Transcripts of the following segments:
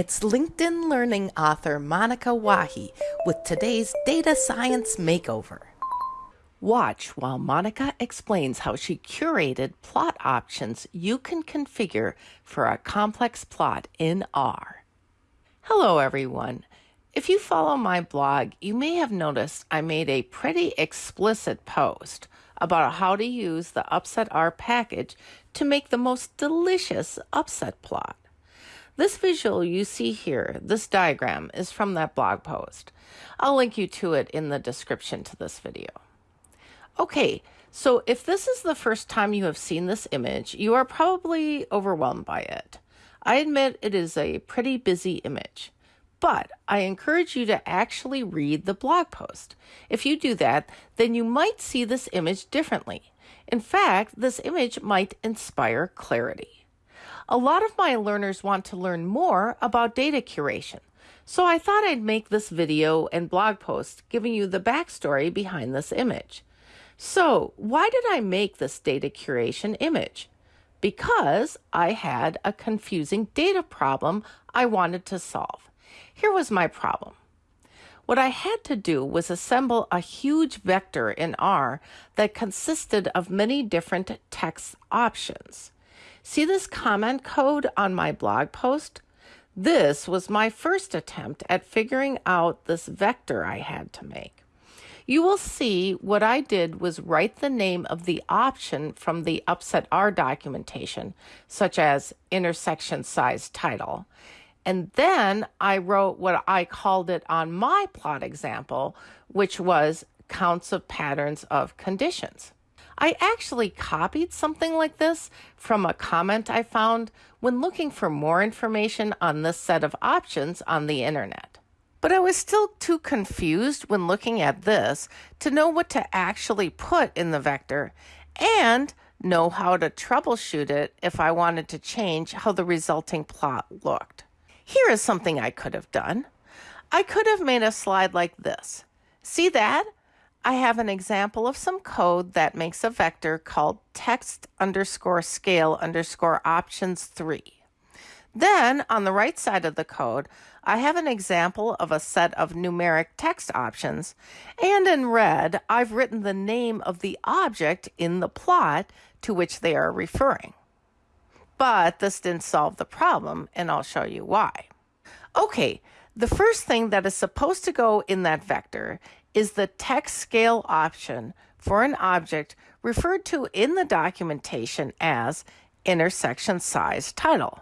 It's LinkedIn Learning author Monika Wahi with today's Data Science Makeover. Watch while Monika explains how she curated plot options you can configure for a complex plot in R. Hello, everyone. If you follow my blog, you may have noticed I made a pretty explicit post about how to use the Upset R package to make the most delicious upset plot. This visual you see here, this diagram, is from that blog post. I'll link you to it in the description to this video. Okay, so if this is the first time you have seen this image, you are probably overwhelmed by it. I admit it is a pretty busy image, but I encourage you to actually read the blog post. If you do that, then you might see this image differently. In fact, this image might inspire clarity. A lot of my learners want to learn more about data curation, so I thought I'd make this video and blog post giving you the backstory behind this image. So, why did I make this data curation image? Because I had a confusing data problem I wanted to solve. Here was my problem. What I had to do was assemble a huge vector in R that consisted of many different text options. See this comment code on my blog post? This was my first attempt at figuring out this vector I had to make. You will see what I did was write the name of the option from the Upset R documentation, such as intersection size title. And then I wrote what I called it on my plot example, which was counts of patterns of conditions. I actually copied something like this from a comment I found when looking for more information on this set of options on the internet. But I was still too confused when looking at this to know what to actually put in the vector and know how to troubleshoot it if I wanted to change how the resulting plot looked. Here is something I could have done. I could have made a slide like this. See that? I have an example of some code that makes a vector called text underscore scale underscore options 3. Then on the right side of the code, I have an example of a set of numeric text options, and in red, I've written the name of the object in the plot to which they are referring. But this didn't solve the problem, and I'll show you why. Okay, the first thing that is supposed to go in that vector is the text scale option for an object referred to in the documentation as intersection size title.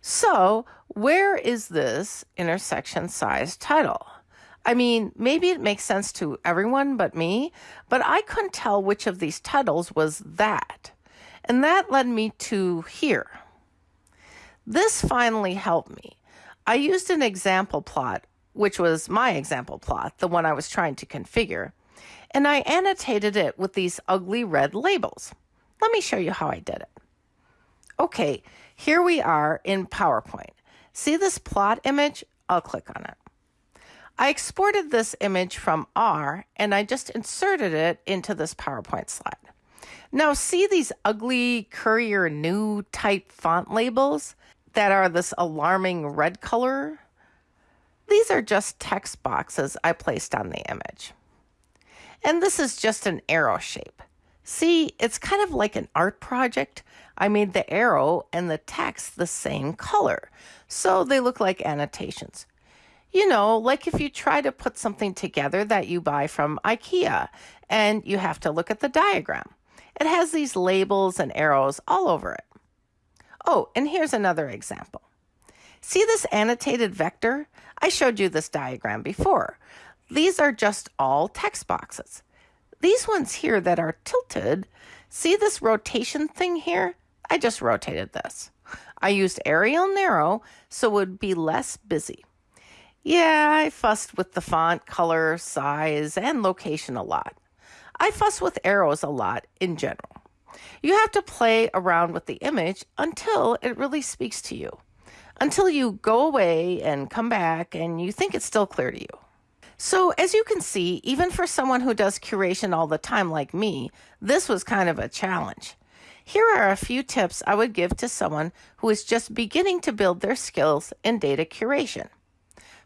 So, where is this intersection size title? I mean, maybe it makes sense to everyone but me, but I couldn't tell which of these titles was that. And that led me to here. This finally helped me. I used an example plot which was my example plot, the one I was trying to configure, and I annotated it with these ugly red labels. Let me show you how I did it. Okay, here we are in PowerPoint. See this plot image? I'll click on it. I exported this image from R and I just inserted it into this PowerPoint slide. Now see these ugly Courier New type font labels that are this alarming red color? These are just text boxes I placed on the image. And this is just an arrow shape. See, it's kind of like an art project. I made the arrow and the text the same color, so they look like annotations. You know, like if you try to put something together that you buy from IKEA and you have to look at the diagram. It has these labels and arrows all over it. Oh, and here's another example. See this annotated vector? I showed you this diagram before. These are just all text boxes. These ones here that are tilted, see this rotation thing here? I just rotated this. I used Arial Narrow so it would be less busy. Yeah, I fussed with the font, color, size, and location a lot. I fuss with arrows a lot in general. You have to play around with the image until it really speaks to you until you go away and come back and you think it's still clear to you. So, as you can see, even for someone who does curation all the time like me, this was kind of a challenge. Here are a few tips I would give to someone who is just beginning to build their skills in data curation.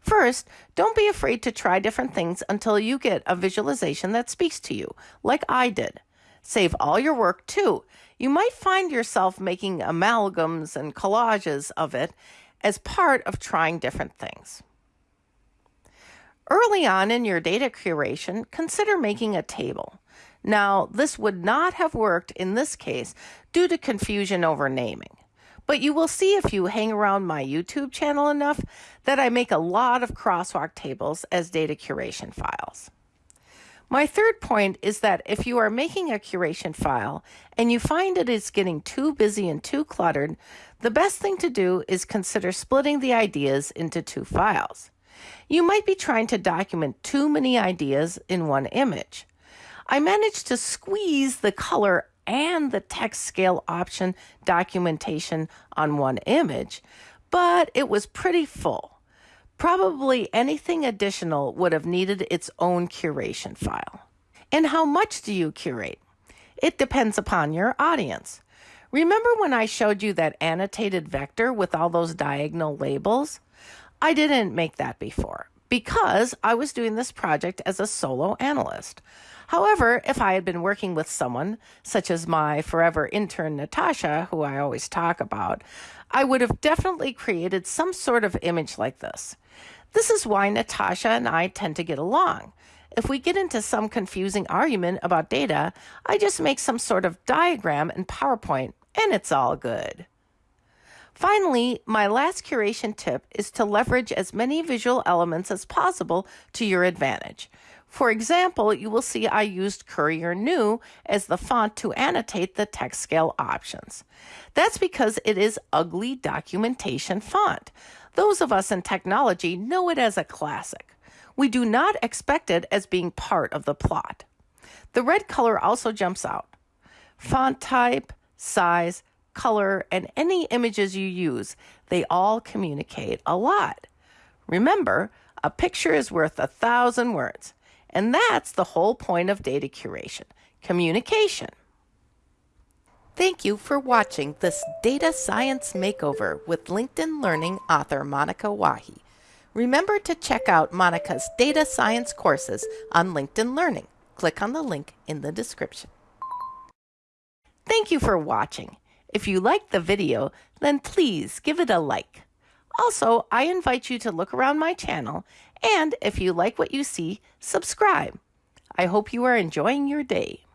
First, don't be afraid to try different things until you get a visualization that speaks to you, like I did. Save all your work too. You might find yourself making amalgams and collages of it as part of trying different things. Early on in your data curation, consider making a table. Now, this would not have worked in this case due to confusion over naming. But you will see if you hang around my YouTube channel enough that I make a lot of crosswalk tables as data curation files. My third point is that if you are making a curation file and you find it is getting too busy and too cluttered, the best thing to do is consider splitting the ideas into two files. You might be trying to document too many ideas in one image. I managed to squeeze the color and the text scale option documentation on one image, but it was pretty full. Probably anything additional would have needed its own curation file. And how much do you curate? It depends upon your audience. Remember when I showed you that annotated vector with all those diagonal labels? I didn't make that before because I was doing this project as a solo analyst. However, if I had been working with someone, such as my forever intern Natasha, who I always talk about, I would have definitely created some sort of image like this. This is why Natasha and I tend to get along. If we get into some confusing argument about data, I just make some sort of diagram in PowerPoint and it's all good. Finally, my last curation tip is to leverage as many visual elements as possible to your advantage. For example, you will see I used Courier New as the font to annotate the text scale options. That's because it is ugly documentation font. Those of us in technology know it as a classic. We do not expect it as being part of the plot. The red color also jumps out. Font type, size, color, and any images you use, they all communicate a lot. Remember, a picture is worth a thousand words. And that's the whole point of data curation communication. Thank you for watching this Data Science Makeover with LinkedIn Learning author Monika Wahi. Remember to check out Monika's data science courses on LinkedIn Learning. Click on the link in the description. Thank you for watching. If you liked the video, then please give it a like. Also, I invite you to look around my channel and if you like what you see, subscribe. I hope you are enjoying your day.